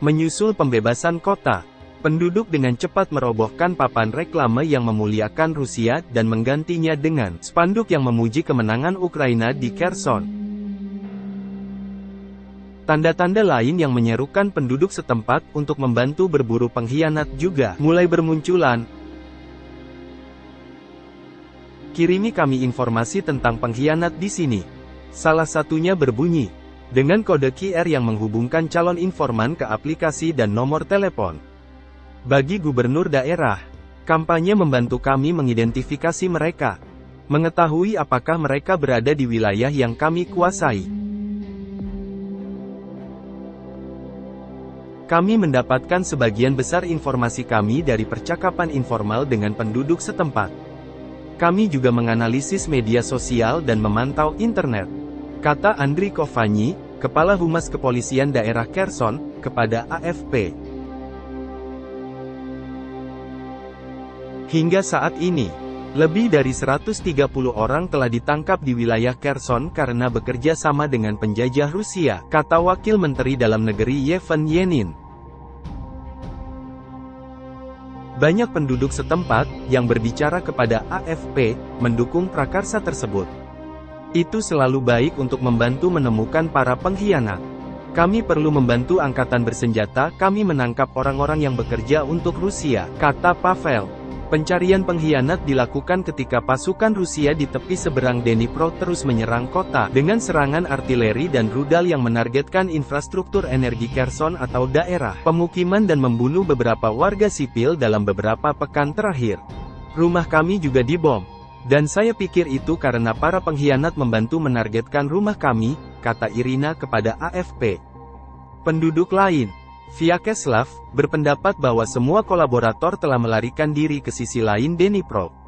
Menyusul pembebasan kota, penduduk dengan cepat merobohkan papan reklame yang memuliakan Rusia dan menggantinya dengan spanduk yang memuji kemenangan Ukraina di Kherson. Tanda-tanda lain yang menyerukan penduduk setempat untuk membantu berburu pengkhianat juga mulai bermunculan. Kirimi kami informasi tentang pengkhianat di sini. Salah satunya berbunyi, dengan kode QR yang menghubungkan calon informan ke aplikasi dan nomor telepon. Bagi gubernur daerah, kampanye membantu kami mengidentifikasi mereka, mengetahui apakah mereka berada di wilayah yang kami kuasai. Kami mendapatkan sebagian besar informasi kami dari percakapan informal dengan penduduk setempat. Kami juga menganalisis media sosial dan memantau internet. Kata Andri Kovanyi, Kepala Humas Kepolisian Daerah Kherson, kepada AFP. Hingga saat ini, lebih dari 130 orang telah ditangkap di wilayah Kherson karena bekerja sama dengan penjajah Rusia, kata Wakil Menteri Dalam Negeri Yevhen Yenin. Banyak penduduk setempat, yang berbicara kepada AFP, mendukung prakarsa tersebut. Itu selalu baik untuk membantu menemukan para pengkhianat. Kami perlu membantu angkatan bersenjata, kami menangkap orang-orang yang bekerja untuk Rusia, kata Pavel. Pencarian pengkhianat dilakukan ketika pasukan Rusia di tepi seberang Dnipro terus menyerang kota, dengan serangan artileri dan rudal yang menargetkan infrastruktur energi Kherson atau daerah pemukiman dan membunuh beberapa warga sipil dalam beberapa pekan terakhir. Rumah kami juga dibom. Dan saya pikir itu karena para pengkhianat membantu menargetkan rumah kami, kata Irina kepada AFP. Penduduk lain, Vyacheslav, berpendapat bahwa semua kolaborator telah melarikan diri ke sisi lain Dnipro.